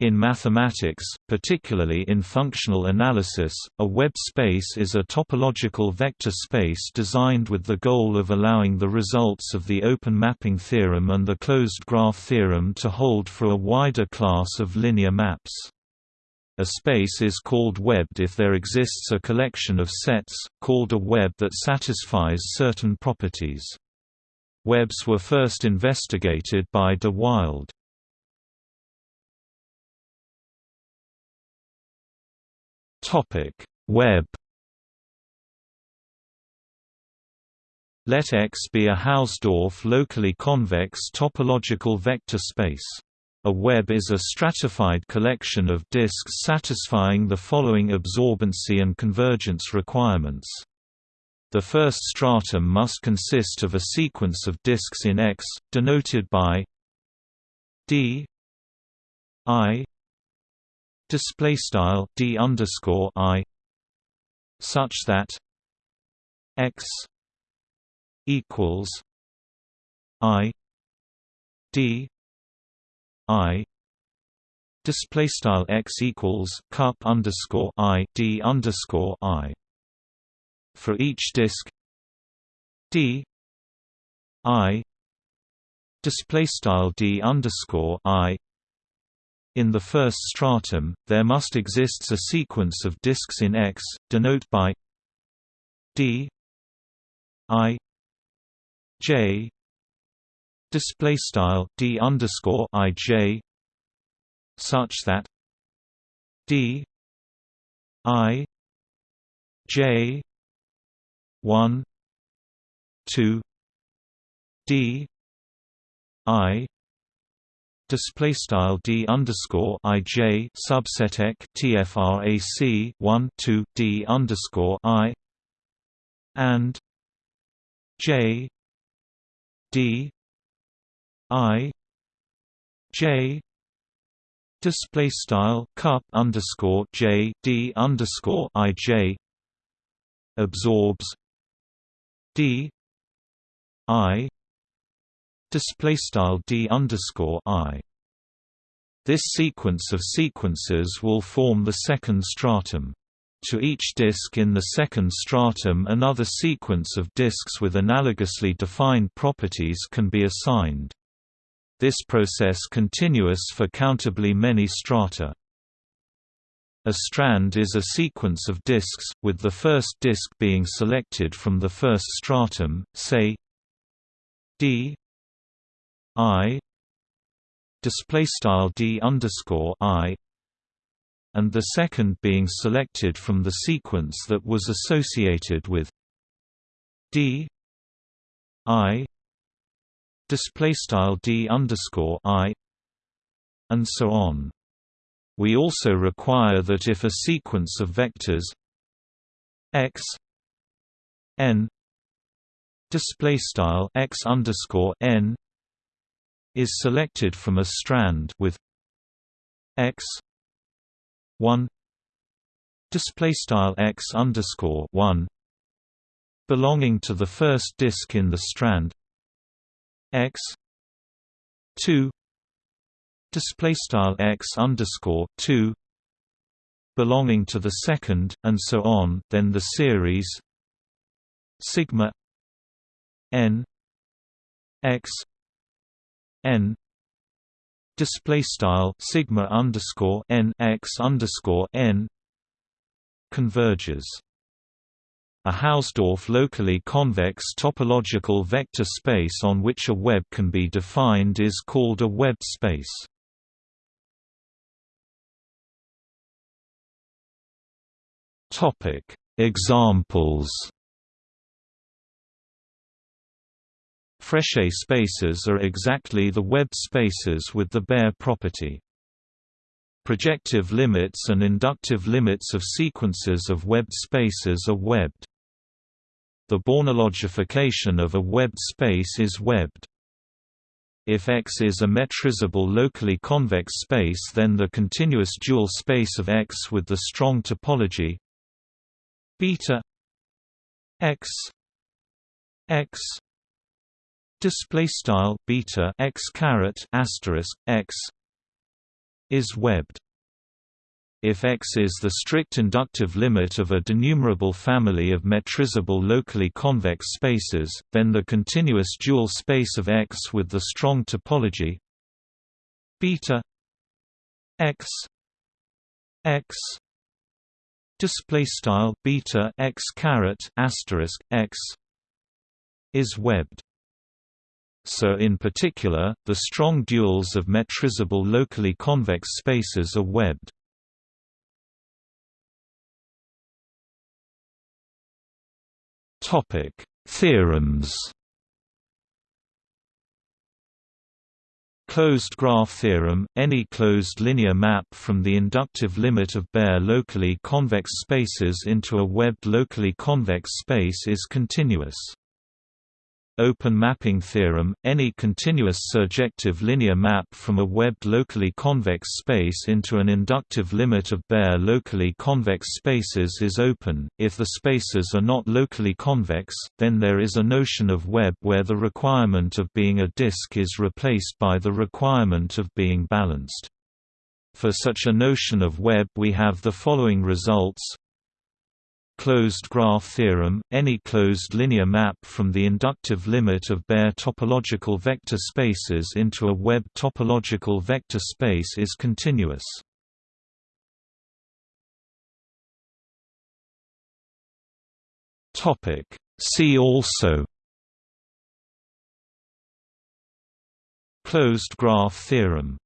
In mathematics, particularly in functional analysis, a web space is a topological vector space designed with the goal of allowing the results of the open mapping theorem and the closed graph theorem to hold for a wider class of linear maps. A space is called webbed if there exists a collection of sets, called a web that satisfies certain properties. Webs were first investigated by de Wilde. Topic: Web. Let X be a Hausdorff locally convex topological vector space. A web is a stratified collection of disks satisfying the following absorbency and convergence requirements. The first stratum must consist of a sequence of disks in X, denoted by d i display style d underscore i such that x equals i d i display style x equals cup underscore i d underscore i for each disk d i display style d underscore i in the first stratum, there must exists a sequence of disks in X, denote by d i j display style d underscore i j such that d i j one two d i display style d underscore i j subset tfrac 1 2 d underscore i and j d i j display style cup underscore j d underscore i j absorbs d i display style d underscore i. This sequence of sequences will form the second stratum. To each disk in the second stratum another sequence of disks with analogously defined properties can be assigned. This process continuous for countably many strata. A strand is a sequence of disks, with the first disk being selected from the first stratum, say d i display style d underscore i and the second being selected from the sequence that was associated with d i display style d underscore i and so on. We also require that if a sequence of vectors x n display style x underscore n is selected from a strand with x 1 display style x underscore 1 belonging to the first disk in the strand x 2 display style x underscore 2 belonging to the second and so on then the series sigma n x n display style sigma underscore n x underscore n converges. A Hausdorff locally convex topological vector space on which a web can be defined is called a web space. Topic: Examples Frechet spaces are exactly the web spaces with the Baire property. Projective limits and inductive limits of sequences of webbed spaces are webbed. The Bornologification of a webbed space is webbed. If X is a metrizable locally convex space then the continuous dual space of X with the strong topology beta X X display style beta x caret asterisk x is webbed. If X is the strict inductive limit of a denumerable family of metrizable locally convex spaces, then the continuous dual space of X with the strong topology beta X X display style beta X caret asterisk X is webbed. So in particular, the strong duals of metrizable locally convex spaces are webbed. Topic: Theorems. Closed graph theorem – Any closed linear map from the inductive limit of Baire locally convex spaces into a webbed locally convex space is continuous. Open mapping theorem – Any continuous surjective linear map from a webbed locally convex space into an inductive limit of Baire locally convex spaces is open. If the spaces are not locally convex, then there is a notion of web where the requirement of being a disk is replaced by the requirement of being balanced. For such a notion of web we have the following results Closed graph theorem – Any closed linear map from the inductive limit of Baire topological vector spaces into a web topological vector space is continuous. See also Closed graph theorem